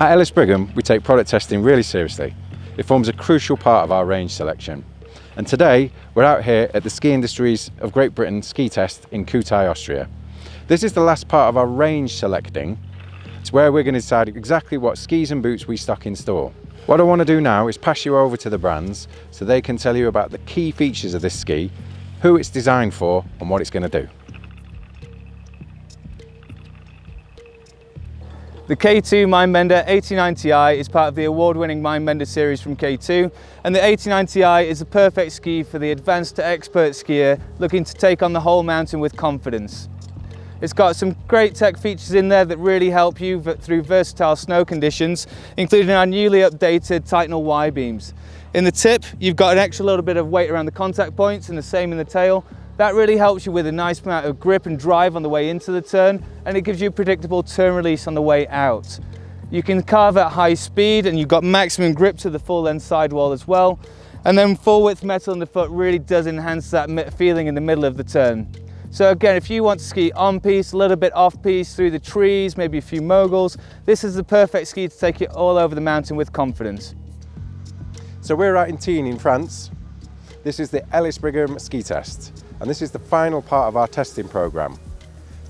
At Ellis Brigham, we take product testing really seriously. It forms a crucial part of our range selection. And today, we're out here at the Ski Industries of Great Britain ski test in Kühtai, Austria. This is the last part of our range selecting. It's where we're going to decide exactly what skis and boots we stock in store. What I want to do now is pass you over to the brands so they can tell you about the key features of this ski, who it's designed for and what it's going to do. The K2 Mindbender 89 Ti is part of the award-winning Mindbender series from K2 and the 89 Ti is the perfect ski for the advanced to expert skier looking to take on the whole mountain with confidence. It's got some great tech features in there that really help you through versatile snow conditions, including our newly updated Titanal Y-beams. In the tip, you've got an extra little bit of weight around the contact points and the same in the tail, that really helps you with a nice amount of grip and drive on the way into the turn and it gives you a predictable turn release on the way out. You can carve at high speed and you've got maximum grip to the full length sidewall as well. And then full width metal in the foot really does enhance that feeling in the middle of the turn. So again, if you want to ski on piste, a little bit off piste, through the trees, maybe a few moguls, this is the perfect ski to take you all over the mountain with confidence. So we're out in Tignes in France. This is the Ellis Brigham ski test and this is the final part of our testing programme.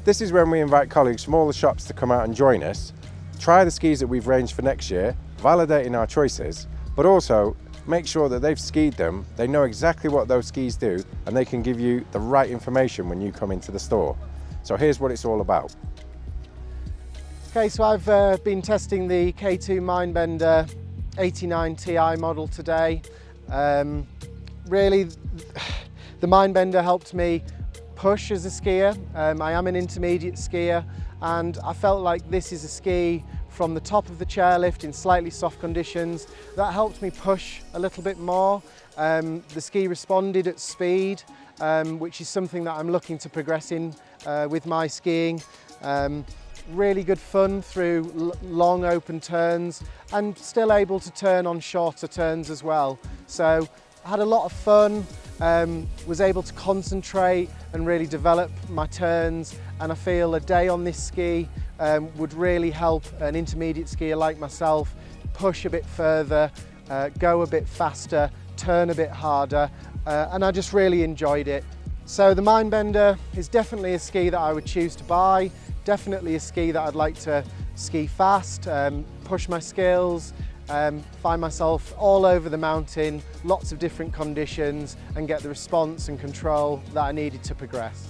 This is when we invite colleagues from all the shops to come out and join us, try the skis that we've ranged for next year, validating our choices, but also make sure that they've skied them, they know exactly what those skis do, and they can give you the right information when you come into the store. So here's what it's all about. Okay, so I've uh, been testing the K2 Mindbender 89 Ti model today. Um, really, the Mindbender helped me push as a skier. Um, I am an intermediate skier and I felt like this is a ski from the top of the chairlift in slightly soft conditions. That helped me push a little bit more. Um, the ski responded at speed, um, which is something that I'm looking to progress in uh, with my skiing. Um, really good fun through long open turns and still able to turn on shorter turns as well. So I had a lot of fun, um, was able to concentrate and really develop my turns and I feel a day on this ski um, would really help an intermediate skier like myself push a bit further, uh, go a bit faster, turn a bit harder uh, and I just really enjoyed it. So the Mindbender is definitely a ski that I would choose to buy, definitely a ski that I'd like to ski fast, um, push my skills, um, find myself all over the mountain, lots of different conditions and get the response and control that I needed to progress.